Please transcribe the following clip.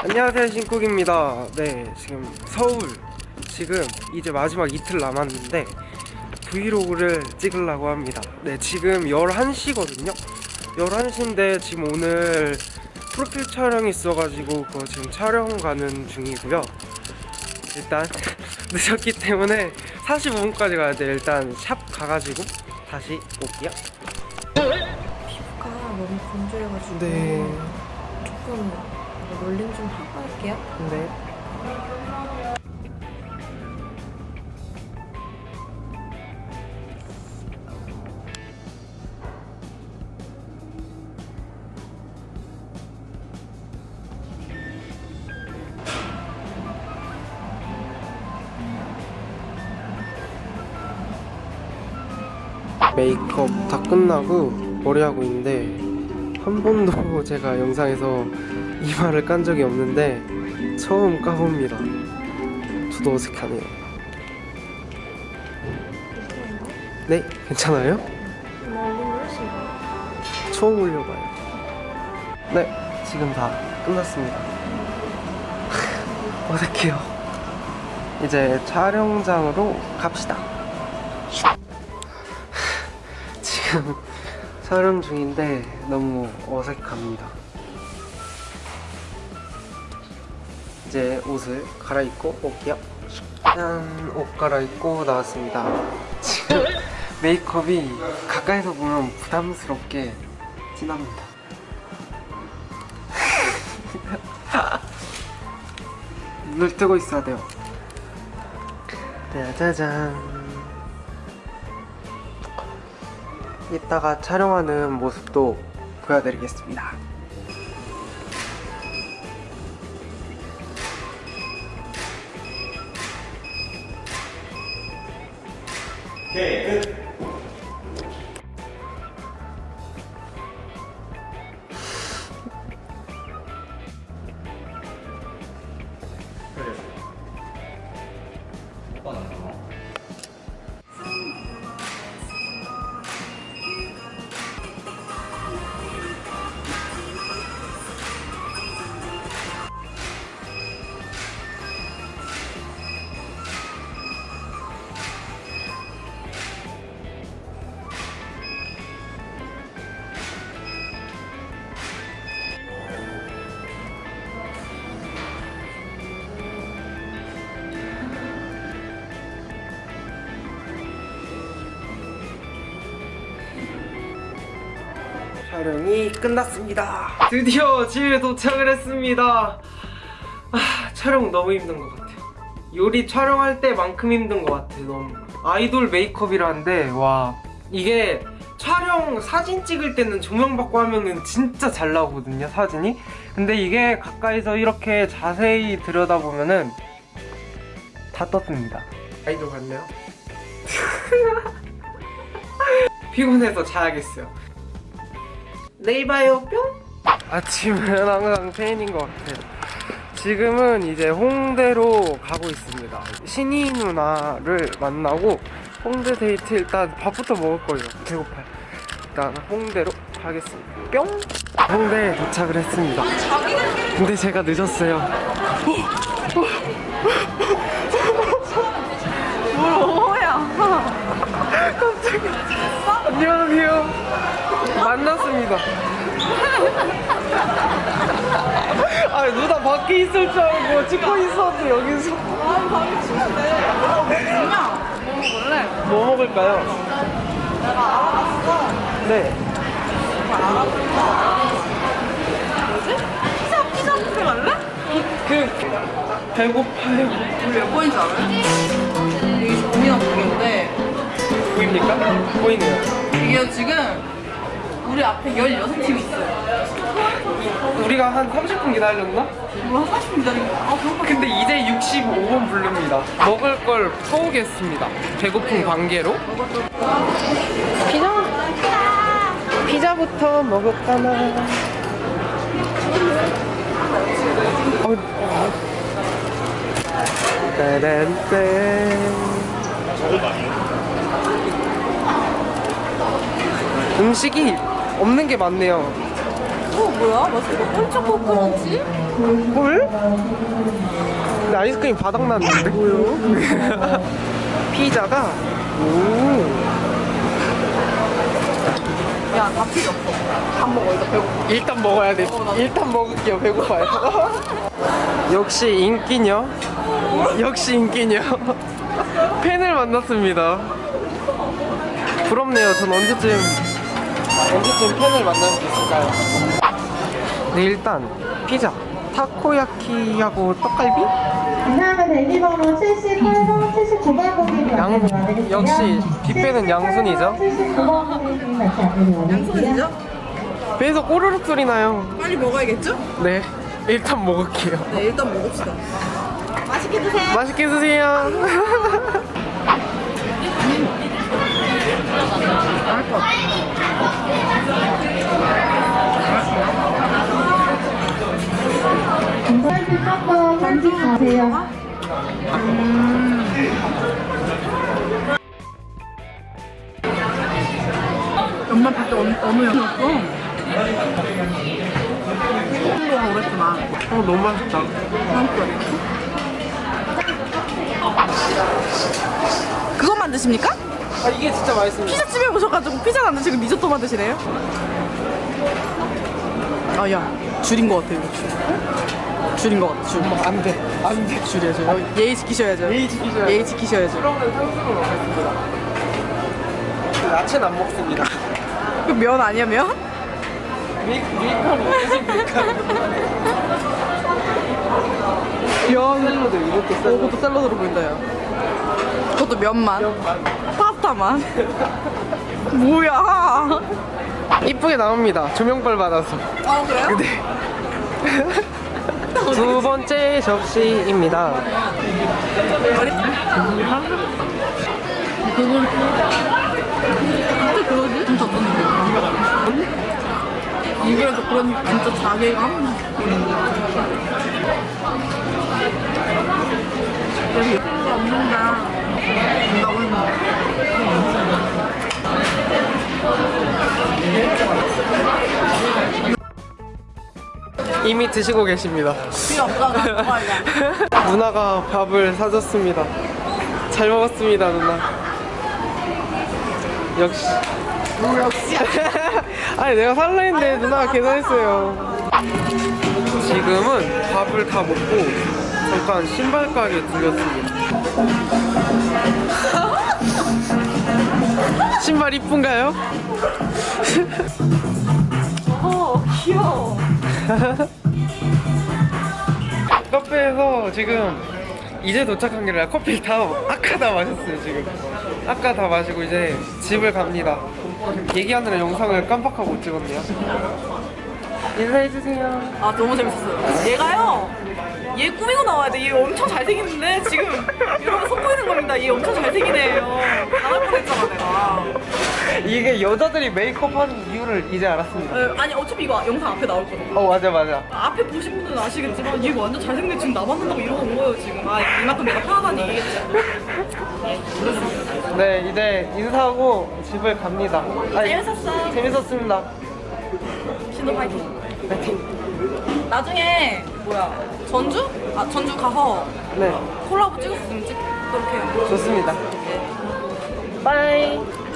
안녕하세요 신쿡입니다. 네 지금 서울 지금 이제 마지막 이틀 남았는데 브이로그를 찍으려고 합니다. 네 지금 11시거든요. 11시인데 지금 오늘 프로필 촬영이 있어가지고 그거 지금 촬영 가는 중이고요. 일단 늦었기 때문에 45분까지 가야 돼 일단 샵 가가지고 다시 올게요. 피부가 너무 건조해가지고 네. 조금 롤링 좀 하고 할게요. 네. 메이크업 다 끝나고 머리하고 있는데 한 번도 제가 영상에서 이마를 깐 적이 없는데 처음 까봅니다. 저도 어색하네요. 네? 괜찮아요? 처음 올려봐요. 네 지금 다 끝났습니다. 어색해요. 이제 촬영장으로 갑시다. 지금 촬영 중인데 너무 어색합니다 이제 옷을 갈아입고 올게요. 짠! 옷 갈아입고 나왔습니다. 지금 메이크업이 가까이서 보면 부담스럽게 진합니다. 눈을 뜨고 있어야 돼요. 짜자잔. 이따가 촬영하는 모습도 보여드리겠습니다 오케이 끝. 촬영이 끝났습니다. 드디어 집에 도착을 했습니다. 아, 촬영 너무 힘든 것 같아요. 요리 촬영할 때만큼 힘든 것 같아요 너무. 아이돌 메이크업이라는데 와. 이게 촬영 사진 찍을 때는 조명 받고 하면은 진짜 잘 나오거든요 사진이. 근데 이게 가까이서 이렇게 자세히 들여다보면은 다 떴습니다. 아이돌 같네요. 피곤해서 자야겠어요 내일 봐요 뿅? 아침은 항상 페인인 것 같아요 지금은 이제 홍대로 가고 있습니다. 신이 누나를 만나고 홍대 데이트 일단 밥부터 먹을 거예요. 배고파요. 일단 홍대로 가겠습니다. 뿅! 홍대에 도착을 했습니다. 근데 제가 늦었어요. 뭐야? 갑자기 안녕하세요 만났습니다 아 누나 밖에 있을 줄 알고 찍고 있었는데 여기서 아, 방금 치는데. 뭐냐? 뭐 먹을래? 뭐 먹을까요? 내가 알아봤어. 네 뭐지? 피자, 피자 부페 갈래? 그 배고파요 우리 몇 번인지 알아요? 이게 고민한 중인데 보입니까? 보이네요 이게 지금 우리 앞에 16팀이 있어요. 우리가 한 30분 기다렸나? 우리 한 40분 기다린 거야. 아, 배고파. 근데 이제 65분 부릅니다 먹을 걸 퍼오겠습니다 배고픈 관계로 피자 피자부터 먹을까나 어, 어. 따란딴 음식이 없는 게 많네요 뭐야? 맛있어. 홀초코 크런치? 뭘? 근데 아이스크림 바닥 났는데? 뭐요? 피자가 오 야, 다 필요 없어. 밥 먹어, 이거 배고파. 일단 먹어야 돼. 일단 먹을게요. 배고파요. 역시 인기녀. 역시 인기녀. 팬을 만났습니다. 부럽네요. 전 언제쯤 언제쯤 팬을 만날 수 있을까요? 네 일단 피자, 타코야키하고 떡갈비? 이상은 대기번호 78번, 79번 고객님 양-. 역시 뷔페는 양순이죠? 79번 고객님 같이. 양손이죠? 배에서 꼬르륵 소리 나요. 빨리 먹어야겠죠? 네, 일단 먹을게요. 네, 일단 먹읍시다. 맛있게 드세요. 맛있게 드세요. 감사합니다. 한번 가세요. 연말 볼때 어느, 영이었어? 홍보가 오랬구나. 어, 너무 맛있다. 그거 만드십니까? 아, 이게 진짜 맛있습니다. 피자집에 오셔가지고 피자 만드시고 리조또 만 드시네요? 아, 야. 줄인 것 같아, 이거 줄. 줄인 것 같아, 줄. 안 돼. 안 돼. 줄이야죠. 어, 예의 지키셔야죠. 예의 지키셔야 예의 지키셔야죠. 그러면 탕수육을 먹겠습니다. 야채는 안 먹습니다. 그 면 아니야, 면? 밀, 밀가루, 밀가루. 면 샐러드 이것도 오, 샐러드. 그것도 샐러드로 보인다, 야. 그것도 면만. 파 스타만. 뭐야. 이쁘게 나옵니다. 조명벌 받아서. 아, 그래요? 네. 두 번째 접시입니다. 진짜 그러지? 진짜 어떤? 입에서 그런 진짜 자괴감? 여기 없는다. 이미 드시고 계십니다. 누나가 밥을 사줬습니다. 잘 먹었습니다, 누나. 역시. 역시. 아니, 내가 살라 했는데 누나가 계산했어요. 지금은 밥을 다 먹고 잠깐 신발 가게 들렸습니다. 신발 이쁜가요? 어, 귀여워. 카페에서 지금 이제 도착한 게 아니라 커피를 다 아까 다 마셨어요 지금 아까 다 마시고 이제 집을 갑니다 얘기하느라 영상을 깜빡하고 찍었네요 인사해주세요 아 너무 재밌었어요. 얘가요. 얘 꾸미고 나와야 돼. 얘 엄청 잘생겼는데 지금 여러분 속보이는 겁니다. 얘 엄청 잘생기네요. 나가면서 했잖아 내가. 이게 여자들이 메이크업 하는 이유를 이제 알았습니다 에, 아니 어차피 이거 영상 앞에 나올 거든. 어 맞아 맞아 앞에 보신 분들은 아시겠지만 얘 완전 잘생긴 지금 나 만난다고 이러고 온 거예요 지금. 아 이만큼 내가 편하다는 얘기겠지. 네 이제 인사하고 집을 갑니다 아니, 재밌었어. 재밌었습니다 신도 파이팅. 파이팅 나중에 뭐야 전주? 아 전주 가서 네 콜라보 찍었으면 찍도록 해요. 좋습니다 빠이 안녕.